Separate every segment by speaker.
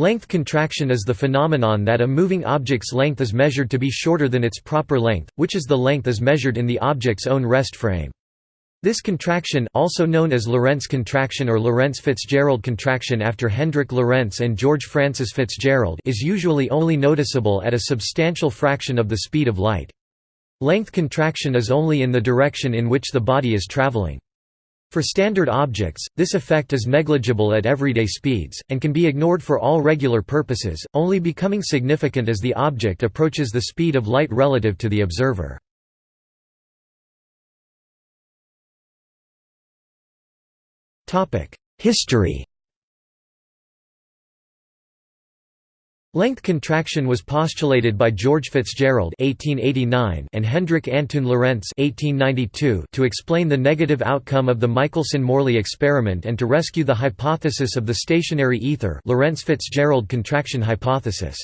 Speaker 1: Length contraction is the phenomenon that a moving object's length is measured to be shorter than its proper length, which is the length as measured in the object's own rest frame. This contraction also known as Lorentz contraction or Lorentz-Fitzgerald contraction after Hendrik Lorentz and George Francis Fitzgerald is usually only noticeable at a substantial fraction of the speed of light. Length contraction is only in the direction in which the body is traveling. For standard objects, this effect is negligible at everyday speeds, and can be ignored for all regular purposes, only becoming significant as the object approaches the speed of light relative to the observer. History Length contraction was postulated by George Fitzgerald (1889) and Hendrik Antoon Lorentz (1892) to explain the negative outcome of the Michelson-Morley experiment and to rescue the hypothesis of the stationary ether, Lorentz-Fitzgerald contraction hypothesis.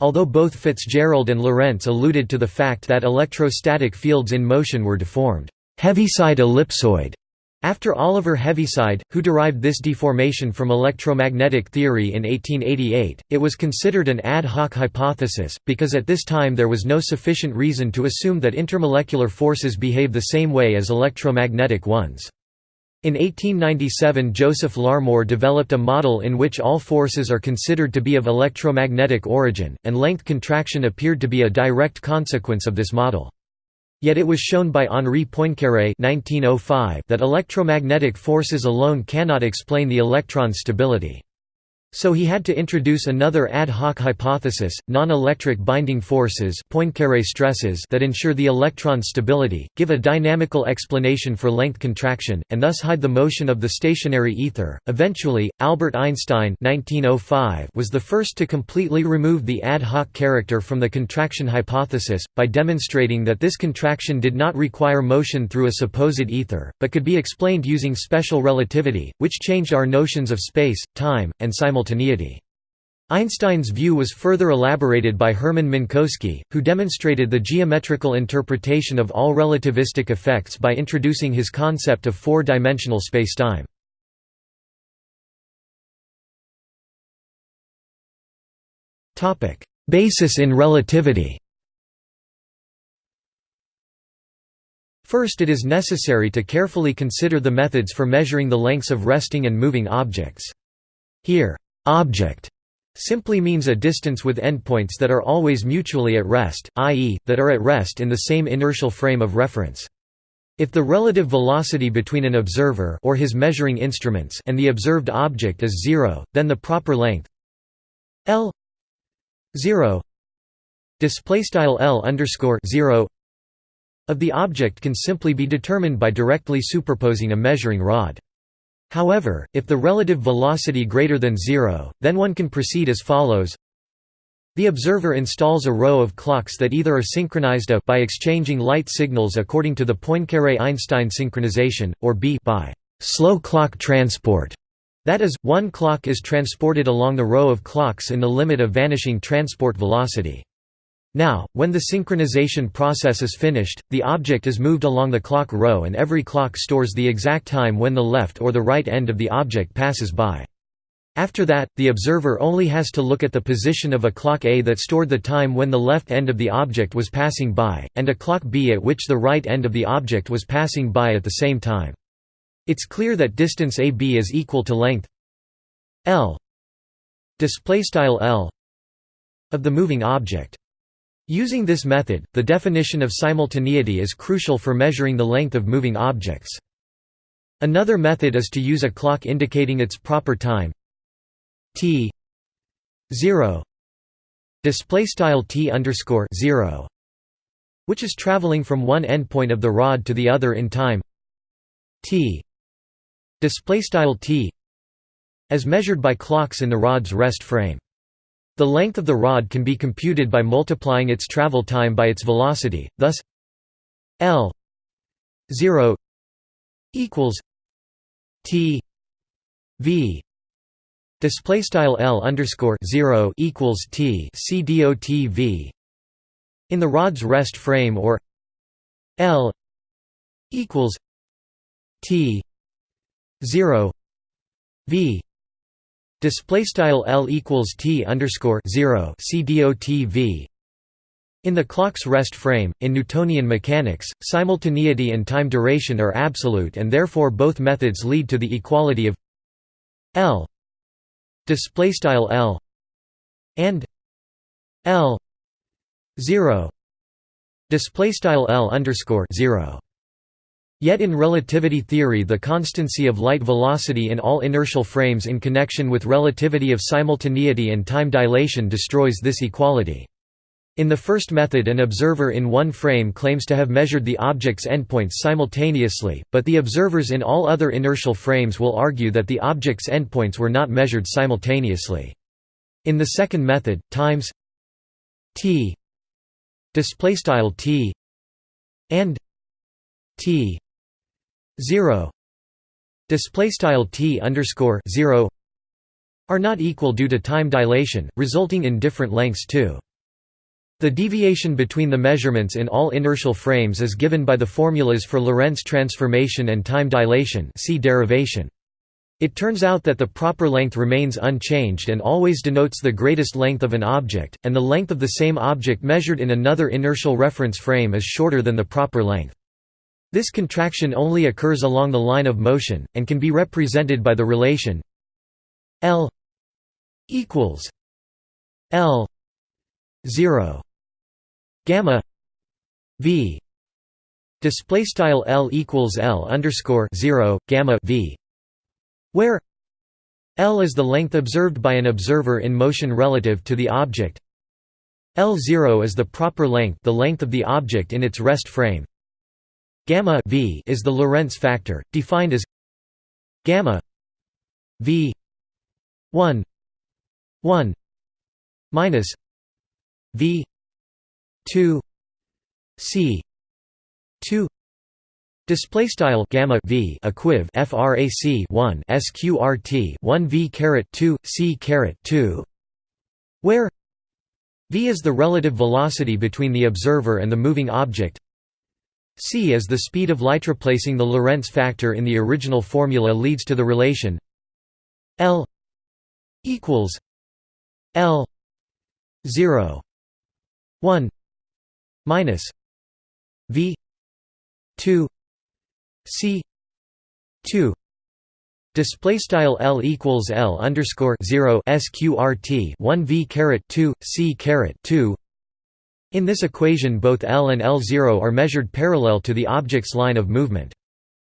Speaker 1: Although both Fitzgerald and Lorentz alluded to the fact that electrostatic fields in motion were deformed, Heaviside ellipsoid after Oliver Heaviside, who derived this deformation from electromagnetic theory in 1888, it was considered an ad hoc hypothesis, because at this time there was no sufficient reason to assume that intermolecular forces behave the same way as electromagnetic ones. In 1897 Joseph Larmor developed a model in which all forces are considered to be of electromagnetic origin, and length contraction appeared to be a direct consequence of this model. Yet it was shown by Henri Poincaré oh that electromagnetic forces alone cannot explain the electron's stability. So he had to introduce another ad hoc hypothesis, non-electric binding forces Poincaré stresses that ensure the electron's stability, give a dynamical explanation for length contraction, and thus hide the motion of the stationary ether. Eventually, Albert Einstein 1905 was the first to completely remove the ad hoc character from the contraction hypothesis, by demonstrating that this contraction did not require motion through a supposed ether, but could be explained using special relativity, which changed our notions of space, time, and simultaneity simultaneity. Einstein's view was further elaborated by Hermann Minkowski, who demonstrated the geometrical interpretation of all relativistic effects by introducing his concept of four-dimensional spacetime. Basis in relativity First it is necessary to carefully consider the methods for measuring the lengths of resting and moving objects. Here, Object simply means a distance with endpoints that are always mutually at rest, i.e., that are at rest in the same inertial frame of reference. If the relative velocity between an observer or his measuring instruments and the observed object is zero, then the proper length l 0 display style l underscore 0 of the object can simply be determined by directly superposing a measuring rod. However, if the relative velocity greater than zero, then one can proceed as follows. The observer installs a row of clocks that either are synchronized a by exchanging light signals according to the Poincaré–Einstein synchronization, or b by slow clock transport. That is, one clock is transported along the row of clocks in the limit of vanishing transport velocity. Now, when the synchronization process is finished, the object is moved along the clock row and every clock stores the exact time when the left or the right end of the object passes by. After that, the observer only has to look at the position of a clock A that stored the time when the left end of the object was passing by, and a clock B at which the right end of the object was passing by at the same time. It's clear that distance AB is equal to length L L of the moving object. Using this method, the definition of simultaneity is crucial for measuring the length of moving objects. Another method is to use a clock indicating its proper time t 0 display style t underscore 0 which is traveling from one endpoint of the rod to the other in time t display style t as measured by clocks in the rod's rest frame the length of the rod can be computed by multiplying its travel time by its velocity, thus L 0 equals T V. Display style L underscore 0 equals T C dot V. In the rod's rest frame or L equals T 0 V Display style L equals T underscore zero C dot V. In the clock's rest frame, in Newtonian mechanics, simultaneity and time duration are absolute and therefore both methods lead to the equality of L. L and L 0 L underscore 0 Yet in relativity theory the constancy of light velocity in all inertial frames in connection with relativity of simultaneity and time dilation destroys this equality. In the first method an observer in one frame claims to have measured the object's endpoints simultaneously, but the observers in all other inertial frames will argue that the object's endpoints were not measured simultaneously. In the second method, times t t and t 0 t underscore 0 are not equal due to time dilation, resulting in different lengths too. The deviation between the measurements in all inertial frames is given by the formulas for Lorentz transformation and time dilation see derivation. It turns out that the proper length remains unchanged and always denotes the greatest length of an object, and the length of the same object measured in another inertial reference frame is shorter than the proper length. This contraction only occurs along the line of motion, and can be represented by the relation L equals L 0 gamma v. Display style l equals l underscore 0 gamma v where l is the length observed by an observer in motion relative to the object. L0 is the proper length the length of the object in its rest frame gamma v is the lorentz factor defined as gamma v 1 1 minus v 2 c 2 display style gamma v equiv frac 1 sqrt 1 v caret 2 c caret 2 where v is the relative velocity between the observer and the moving object c is the speed of light replacing the lorentz factor in the original formula leads to the relation l equals l 0 1 minus v 2 c 2 Display style L equals L underscore zero SQRT one V caret two C caret two. In this equation, both L and L zero are measured parallel to the object's line of movement.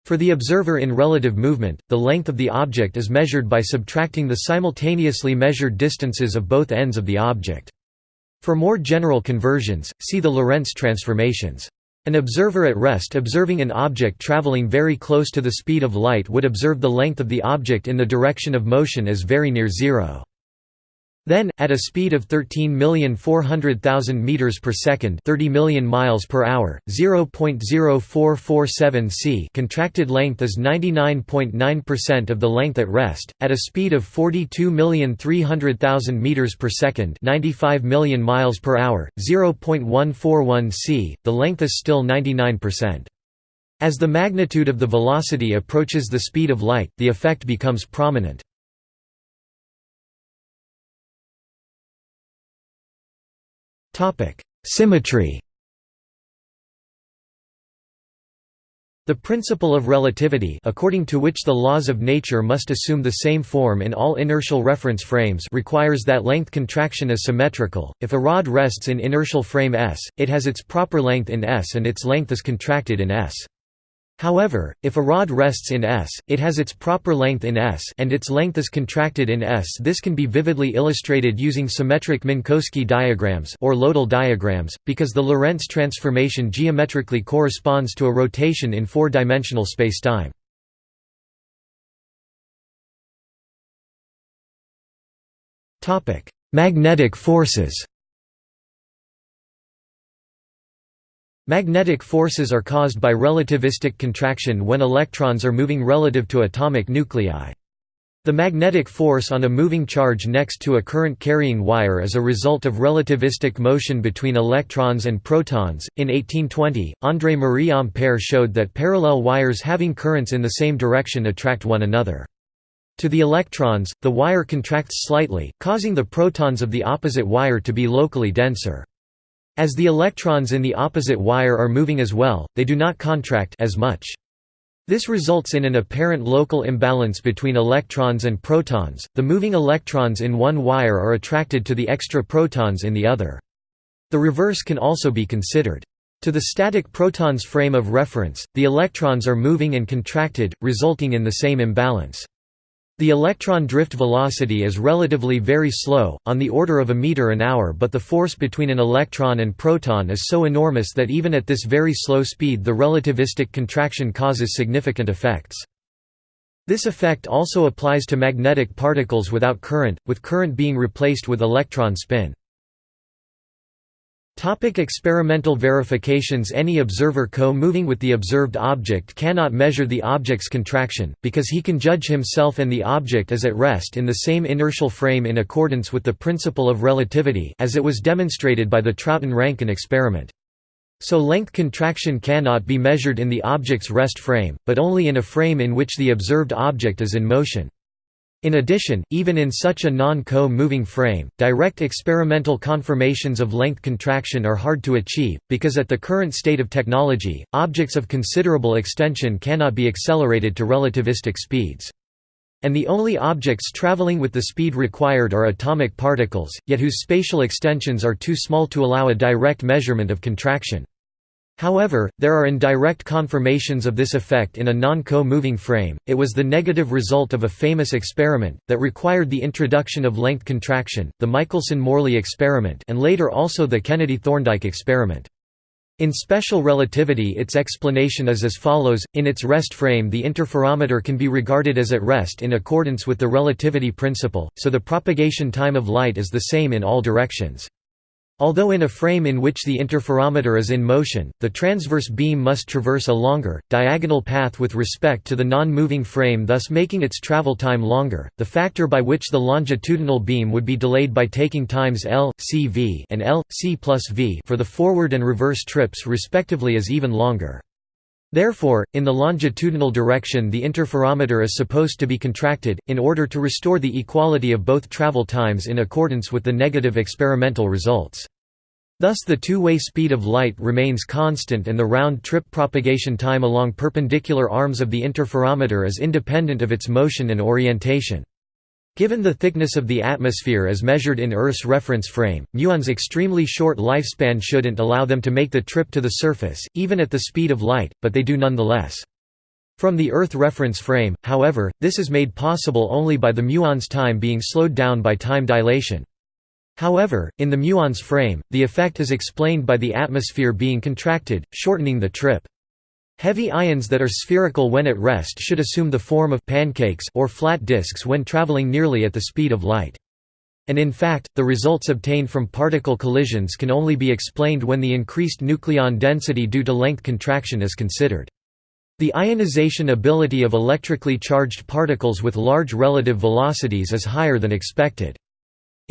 Speaker 1: For the observer in relative movement, the length of the object is measured by subtracting the simultaneously measured distances of both ends of the object. For more general conversions, see the Lorentz transformations. An observer at rest observing an object traveling very close to the speed of light would observe the length of the object in the direction of motion as very near zero. Then, at a speed of 13,400,000 meters per second, 30 million miles per hour, 0.0447 c, contracted length is 99.9% of the length at rest. At a speed of 42,300,000 meters per second, 95 million miles per hour, 0.141 c, the length is still 99%. As the magnitude of the velocity approaches the speed of light, the effect becomes prominent. Symmetry The principle of relativity according to which the laws of nature must assume the same form in all inertial reference frames requires that length contraction is symmetrical. If a rod rests in inertial frame S, it has its proper length in S and its length is contracted in S. However, if a rod rests in S, it has its proper length in S and its length is contracted in S. This can be vividly illustrated using symmetric Minkowski diagrams or Loedel diagrams, because the Lorentz transformation geometrically corresponds to a rotation in four-dimensional spacetime. Magnetic forces Magnetic forces are caused by relativistic contraction when electrons are moving relative to atomic nuclei. The magnetic force on a moving charge next to a current-carrying wire is a result of relativistic motion between electrons and protons. In 1820, André Marie Ampère showed that parallel wires having currents in the same direction attract one another. To the electrons, the wire contracts slightly, causing the protons of the opposite wire to be locally denser. As the electrons in the opposite wire are moving as well, they do not contract as much. This results in an apparent local imbalance between electrons and protons. The moving electrons in one wire are attracted to the extra protons in the other. The reverse can also be considered. To the static protons frame of reference, the electrons are moving and contracted, resulting in the same imbalance. The electron drift velocity is relatively very slow, on the order of a meter an hour but the force between an electron and proton is so enormous that even at this very slow speed the relativistic contraction causes significant effects. This effect also applies to magnetic particles without current, with current being replaced with electron spin. Topic experimental verifications Any observer co-moving with the observed object cannot measure the object's contraction, because he can judge himself and the object as at rest in the same inertial frame in accordance with the principle of relativity as it was demonstrated by the Troughton-Rankine experiment. So length contraction cannot be measured in the object's rest frame, but only in a frame in which the observed object is in motion. In addition, even in such a non-co-moving frame, direct experimental confirmations of length contraction are hard to achieve, because at the current state of technology, objects of considerable extension cannot be accelerated to relativistic speeds. And the only objects traveling with the speed required are atomic particles, yet whose spatial extensions are too small to allow a direct measurement of contraction. However, there are indirect confirmations of this effect in a non-co-moving frame. It was the negative result of a famous experiment that required the introduction of length contraction, the Michelson-Morley experiment, and later also the Kennedy-Thorndike experiment. In special relativity its explanation is as follows, in its rest frame the interferometer can be regarded as at rest in accordance with the relativity principle, so the propagation time of light is the same in all directions. Although in a frame in which the interferometer is in motion, the transverse beam must traverse a longer, diagonal path with respect to the non-moving frame thus making its travel time longer. The factor by which the longitudinal beam would be delayed by taking times L, c v and L, c plus v for the forward and reverse trips respectively is even longer. Therefore, in the longitudinal direction the interferometer is supposed to be contracted, in order to restore the equality of both travel times in accordance with the negative experimental results. Thus the two-way speed of light remains constant and the round-trip propagation time along perpendicular arms of the interferometer is independent of its motion and orientation. Given the thickness of the atmosphere as measured in Earth's reference frame, muon's extremely short lifespan shouldn't allow them to make the trip to the surface, even at the speed of light, but they do nonetheless. From the Earth reference frame, however, this is made possible only by the muon's time being slowed down by time dilation. However, in the muon's frame, the effect is explained by the atmosphere being contracted, shortening the trip. Heavy ions that are spherical when at rest should assume the form of pancakes or flat disks when traveling nearly at the speed of light. And in fact, the results obtained from particle collisions can only be explained when the increased nucleon density due to length contraction is considered. The ionization ability of electrically charged particles with large relative velocities is higher than expected.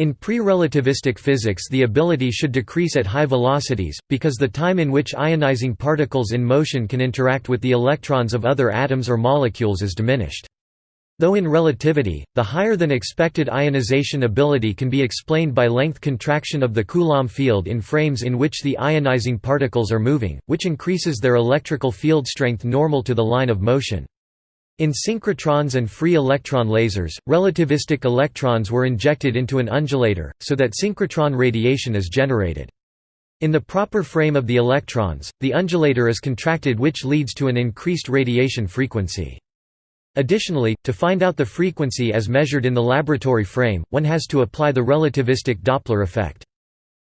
Speaker 1: In pre-relativistic physics the ability should decrease at high velocities, because the time in which ionizing particles in motion can interact with the electrons of other atoms or molecules is diminished. Though in relativity, the higher than expected ionization ability can be explained by length contraction of the Coulomb field in frames in which the ionizing particles are moving, which increases their electrical field strength normal to the line of motion. In synchrotrons and free electron lasers, relativistic electrons were injected into an undulator, so that synchrotron radiation is generated. In the proper frame of the electrons, the undulator is contracted which leads to an increased radiation frequency. Additionally, to find out the frequency as measured in the laboratory frame, one has to apply the relativistic Doppler effect.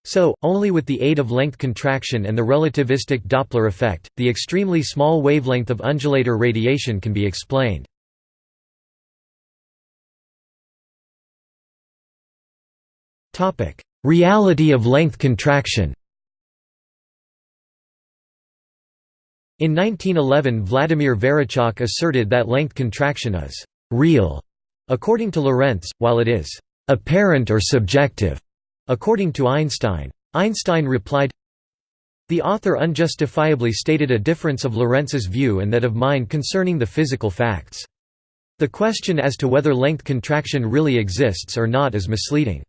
Speaker 1: So, only with the aid of length contraction and the relativistic Doppler effect, the extremely small wavelength of undulator radiation can be explained. Reality of length contraction In 1911 Vladimir Varićak asserted that length contraction is «real» according to Lorentz, while it is «apparent or subjective» According to Einstein. Einstein replied, The author unjustifiably stated a difference of Lorentz's view and that of mine concerning the physical facts. The question as to whether length contraction really exists or not is misleading.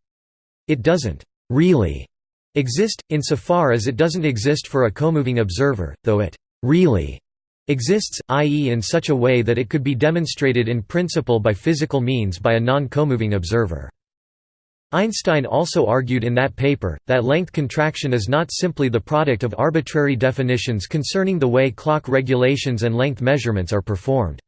Speaker 1: It doesn't really exist, insofar as it doesn't exist for a comoving observer, though it really exists, i.e. in such a way that it could be demonstrated in principle by physical means by a non-comoving observer. Einstein also argued in that paper, that length contraction is not simply the product of arbitrary definitions concerning the way clock regulations and length measurements are performed.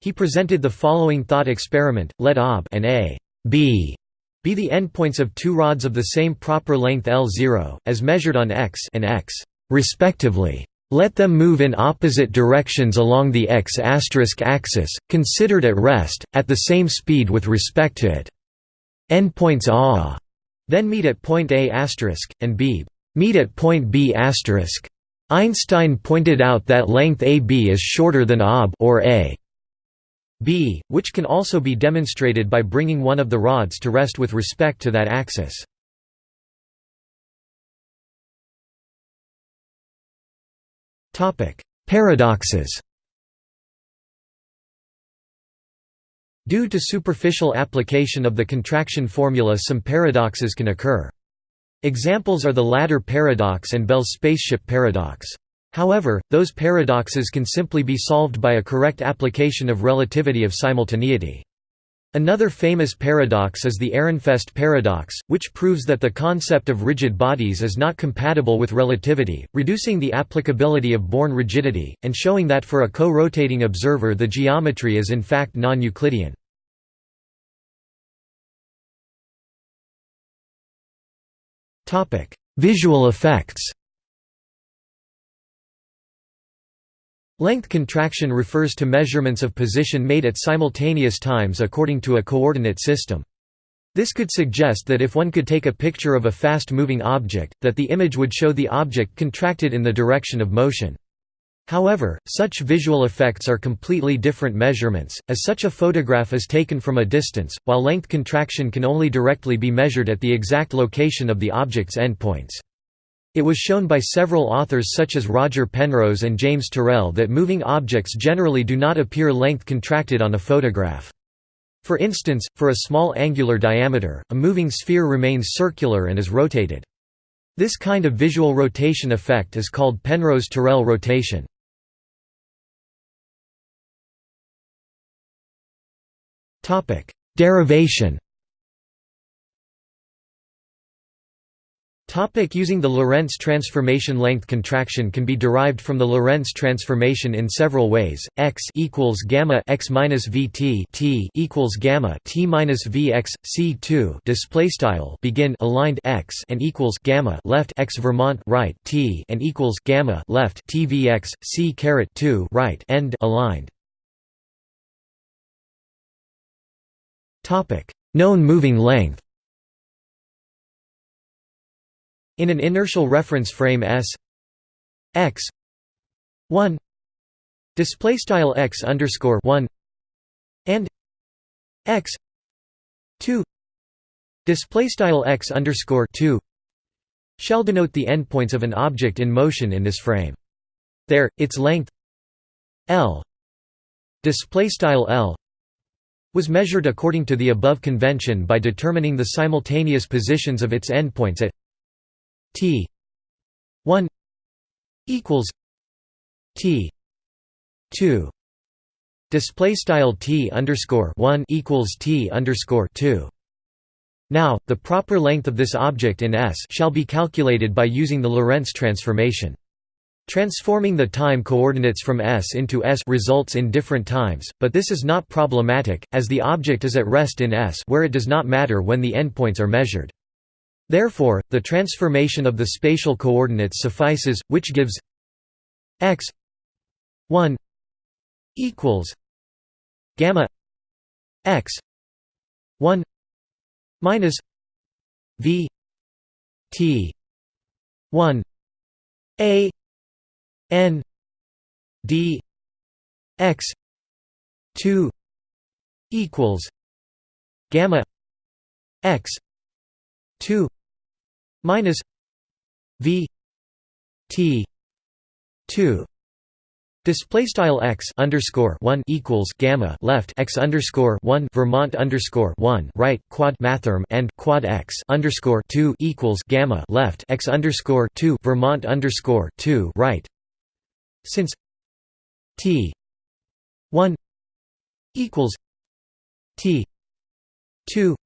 Speaker 1: He presented the following thought experiment, let ob and a b be the endpoints of two rods of the same proper length L0, as measured on x and x, respectively. Let them move in opposite directions along the x axis, considered at rest, at the same speed with respect to it. Endpoints A then meet at point A and B meet at point B Einstein pointed out that length AB is shorter than AB or A. B, which can also be demonstrated by bringing one of the rods to rest with respect to that axis. Paradoxes Due to superficial application of the contraction formula some paradoxes can occur. Examples are the ladder paradox and Bell's spaceship paradox. However, those paradoxes can simply be solved by a correct application of relativity of simultaneity. Another famous paradox is the Ehrenfest paradox, which proves that the concept of rigid bodies is not compatible with relativity, reducing the applicability of Born rigidity, and showing that for a co-rotating observer the geometry is in fact non-Euclidean. Visual effects Length contraction refers to measurements of position made at simultaneous times according to a coordinate system. This could suggest that if one could take a picture of a fast-moving object, that the image would show the object contracted in the direction of motion. However, such visual effects are completely different measurements, as such a photograph is taken from a distance, while length contraction can only directly be measured at the exact location of the object's endpoints. It was shown by several authors such as Roger Penrose and James Terrell that moving objects generally do not appear length contracted on a photograph. For instance, for a small angular diameter, a moving sphere remains circular and is rotated. This kind of visual rotation effect is called Penrose–Terrell rotation. Derivation Topic using the Lorentz transformation length contraction can be derived from the Lorentz transformation in several ways. X equals gamma x minus vt t equals gamma t minus vx c2 display style begin aligned x and equals gamma left x Vermont right t and equals gamma left t vx c caret 2 right end aligned. Topic known moving length. In an inertial reference frame S x 1 display style x underscore 1 and x 2 display style x underscore 2 shall denote the endpoints of an object in motion in this frame. There, its length L display style L was measured according to the above convention by determining the simultaneous positions of its endpoints at T one equals T two display style T underscore one equals T underscore two. Now, the proper length of this object in S shall be calculated by using the Lorentz transformation. Transforming the time coordinates from S into S results in different times, but this is not problematic, as the object is at rest in S where it does not matter when the endpoints are measured. Therefore, the transformation of the spatial coordinates suffices, which gives x 1 equals gamma x 1 minus v t 1 a n d x 2 equals gamma x 2 minus v t 2 Display style x underscore one equals gamma left x underscore one Vermont underscore one right quad mathrm and quad x underscore two equals gamma left x underscore two Vermont underscore two right. Since t one equals t two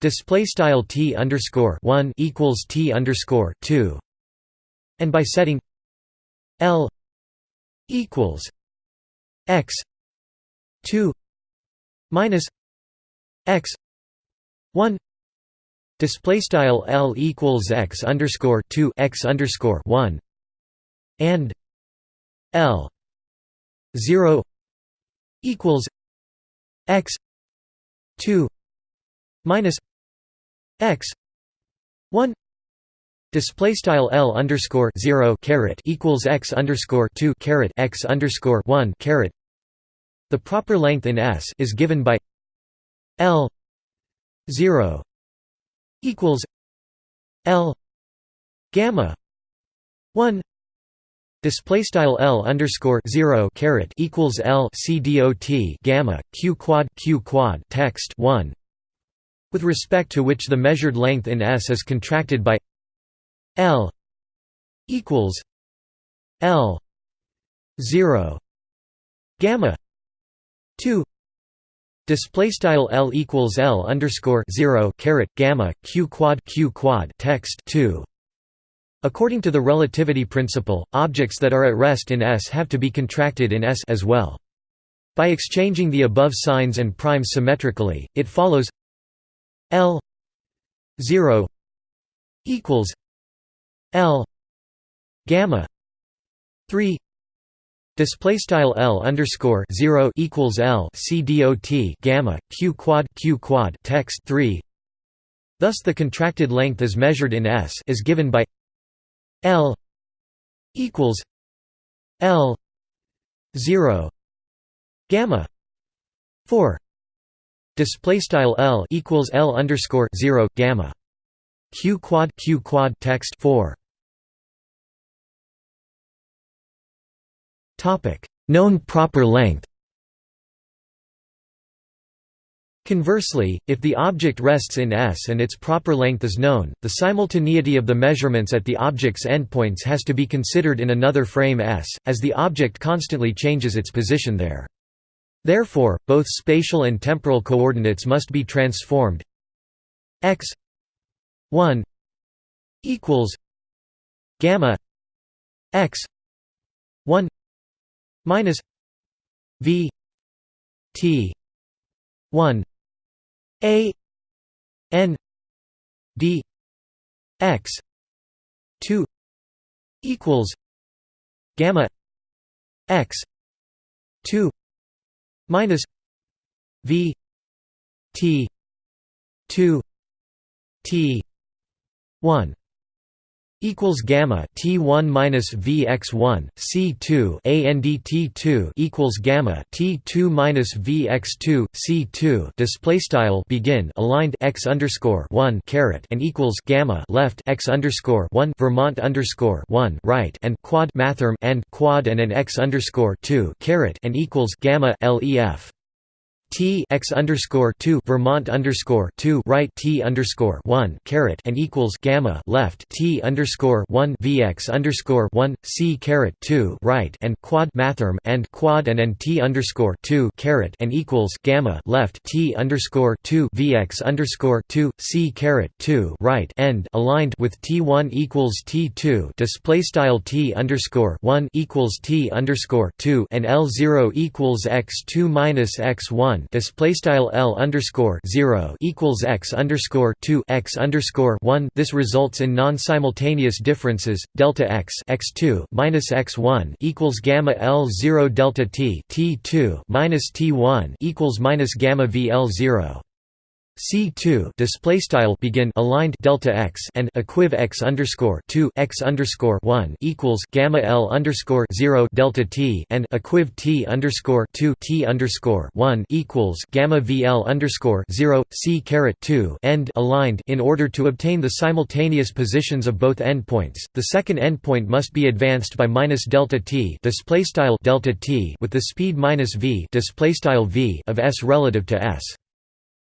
Speaker 1: display style t underscore one equals t underscore two, and by setting l equals x 2 minus x 1 display style l equals x underscore 2 x underscore 1 and l 0 equals x 2 minus x 1 Display style L underscore zero caret equals x underscore two caret x underscore one caret. The proper length in S is given by L zero equals L gamma one Display style L underscore zero caret equals L C dot gamma Q quad Q quad text one with respect to which the measured length in S is contracted by L equals L zero gamma two Display style L equals L underscore zero caret gamma Q quad Q quad text two. According to the relativity principle, objects that are at rest in S have to be contracted in S as well. By exchanging the above signs and primes symmetrically, it follows L zero equals L gamma three display style L underscore zero equals L C dot gamma Q quad Q quad text three. Thus, the contracted length as measured in S is given by L equals L zero gamma four display style L equals L underscore zero gamma. Q quad Q quad text four. Topic. Known proper length. Conversely, if the object rests in S and its proper length is known, the simultaneity of the measurements at the object's endpoints has to be considered in another frame S, as the object constantly changes its position there. Therefore, both spatial and temporal coordinates must be transformed. X 1 equals gamma x 1 minus v t 1 a n d x 2 equals gamma x 2 minus v t 2 t 1 equals gamma T1 minus VX1 C2 and ANDT2 equals gamma T2 minus VX2 C2 display style begin aligned X underscore 1 caret and equals gamma left X underscore 1 Vermont underscore 1 right and quad mathrm and quad and an X underscore 2 caret and equals gamma LEF T x underscore two Vermont underscore two right T underscore one caret and equals gamma left T underscore one VX underscore one C caret two right and quad mathrm and quad and N T underscore two caret and equals gamma left T underscore two VX underscore two C caret two right end aligned with T one equals T two display style T underscore one equals T underscore two and L zero equals X two minus X one one display style L underscore zero equals x underscore two x underscore one. This results in non-simultaneous differences. Delta x x two minus x one equals gamma L zero delta t t two minus t one equals minus gamma V L zero. C2 display style begin aligned delta x and equiv x underscore 2 x underscore 1 equals gamma L underscore 0 delta t and equiv t underscore 2 t underscore 1 equals gamma VL underscore 0 C caret 2 end aligned in order to obtain the simultaneous positions of both endpoints. The second endpoint must be advanced by minus delta t display style delta t with the speed minus v display style v of s relative to s.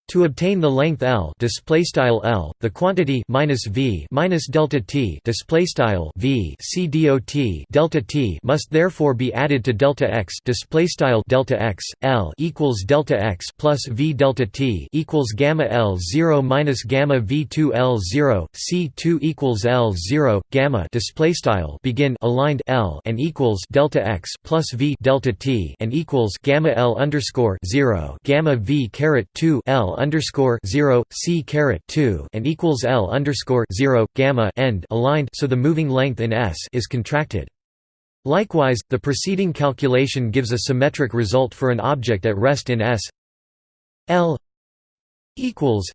Speaker 1: To obtain the length L display style L, the quantity minus V minus delta T display style V C dot delta T must therefore be added to delta X display style delta X L equals delta X plus V delta T equals gamma L 0 minus gamma V 2 L 0 C 2 equals L 0 gamma display style begin aligned L and equals delta X plus V delta T and equals gamma L underscore 0 gamma V caret 2 L underscore zero c caret two and equals L underscore zero gamma end aligned so the moving length in S is contracted. Likewise, the preceding calculation gives a symmetric result for an object at rest in S. L equals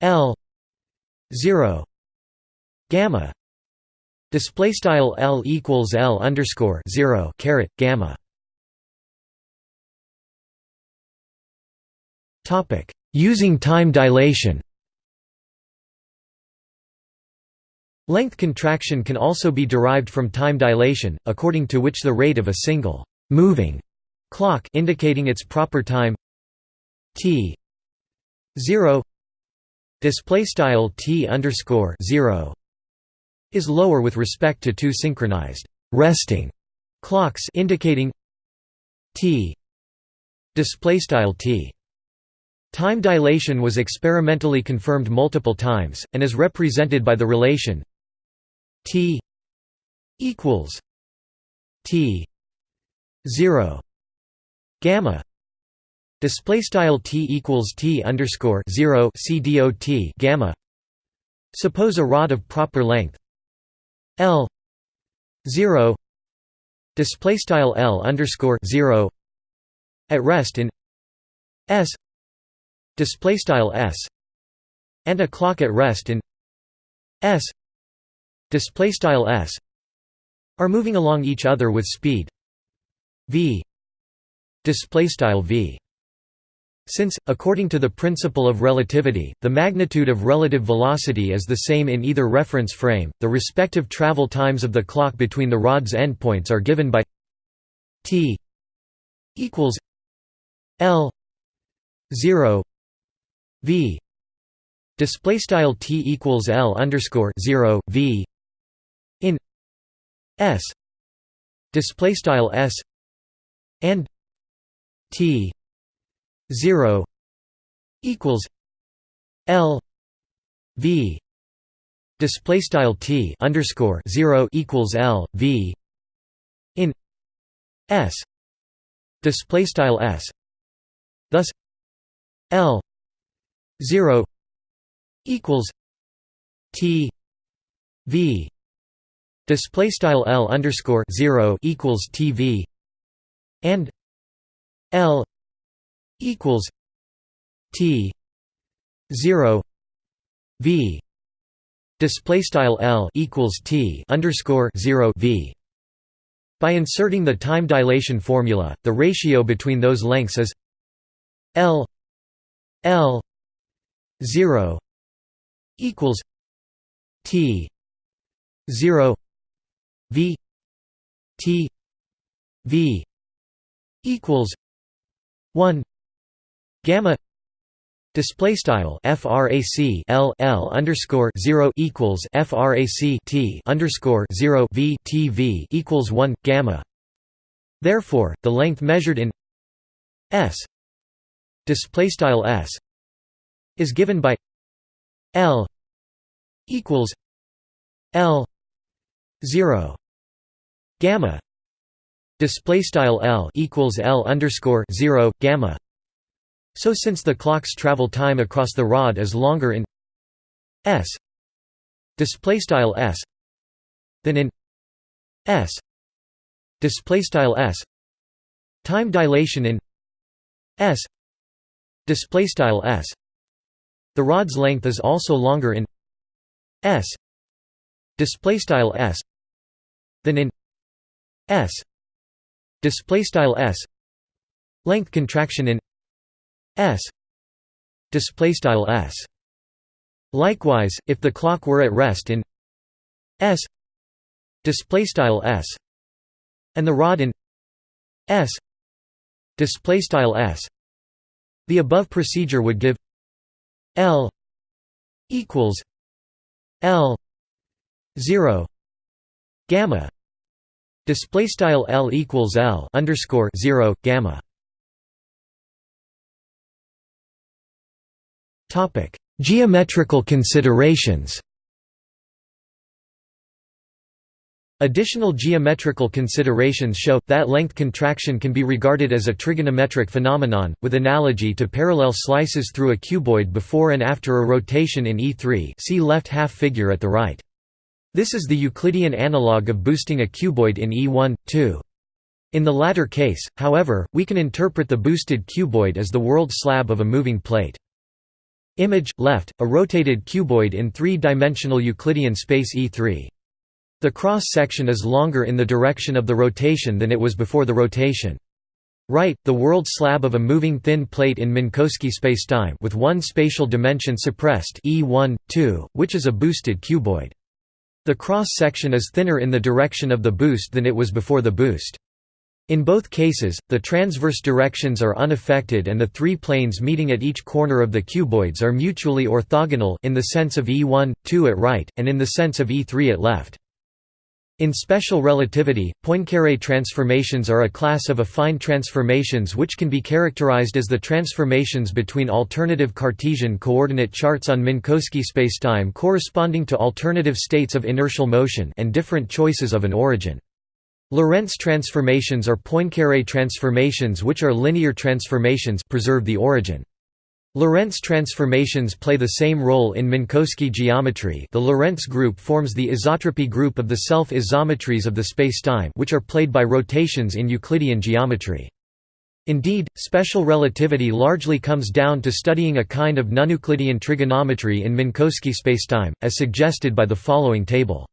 Speaker 1: L zero gamma. Display style L equals L underscore zero caret gamma Using time dilation. Length contraction can also be derived from time dilation, according to which the rate of a single moving clock indicating its proper time t 0 display style t underscore 0 is lower with respect to two synchronized resting clocks indicating t display style t Time dilation was experimentally confirmed multiple times, and is represented by the relation t equals t 0 gamma display style t equals t underscore 0 c dot gamma. Suppose a rod of proper length l 0 display style l underscore 0 at rest in s display style s and a clock at rest in s. Display style s are moving along each other with speed. V. Display style v. Since, according to the principle of relativity, the magnitude of relative velocity is the same in either reference frame, the respective travel times of the clock between the rod's endpoints are given by t equals l 0 v. Display style t equals l underscore 0 v. In s. Display style s. And t 0 equals l v. Display style t underscore 0 equals l v. In s. Display style s. Thus l 0 equals T V. Display style L underscore 0 equals TV and L equals T 0 V. Display style L equals T underscore 0 V. By inserting the time dilation formula, the ratio between those lengths is L L 0 equals T 0 V T V equals 1 gamma Display style frac L L underscore zero equals frac T underscore zero V T V equals one gamma. Therefore, the length measured in S display style S is given by L equals L 0 gamma display style L equals L underscore 0 gamma. So since the clock's travel time across the rod is longer in S display style S than in S display style S time dilation in S display style S The rod's length is also longer in s display style s than in s display style s. Length contraction in s display style s. Likewise if the clock were at rest in s display style s and the rod in s display style s the above procedure would give l equals l 0 gamma. Display style l equals l underscore 0 gamma. Topic geometrical considerations Additional geometrical considerations show, that length contraction can be regarded as a trigonometric phenomenon, with analogy to parallel slices through a cuboid before and after a rotation in E3 see left half figure at the right. This is the Euclidean analog of boosting a cuboid in E1, 2. In the latter case, however, we can interpret the boosted cuboid as the world slab of a moving plate. Image, left, a rotated cuboid in three-dimensional Euclidean space E3. The cross-section is longer in the direction of the rotation than it was before the rotation. Right, the world slab of a moving thin plate in Minkowski spacetime with one spatial dimension suppressed E1, 2, which is a boosted cuboid. The cross-section is thinner in the direction of the boost than it was before the boost. In both cases, the transverse directions are unaffected and the three planes meeting at each corner of the cuboids are mutually orthogonal in the sense of E1, 2 at right, and in the sense of E3 at left. In special relativity, Poincaré transformations are a class of affine transformations which can be characterized as the transformations between alternative Cartesian coordinate charts on Minkowski spacetime corresponding to alternative states of inertial motion and different choices of an origin. Lorentz transformations are Poincaré transformations which are linear transformations preserve the origin. Lorentz transformations play the same role in Minkowski geometry the Lorentz group forms the isotropy group of the self-isometries of the spacetime which are played by rotations in Euclidean geometry. Indeed, special relativity largely comes down to studying a kind of non-Euclidean trigonometry in Minkowski spacetime, as suggested by the following table.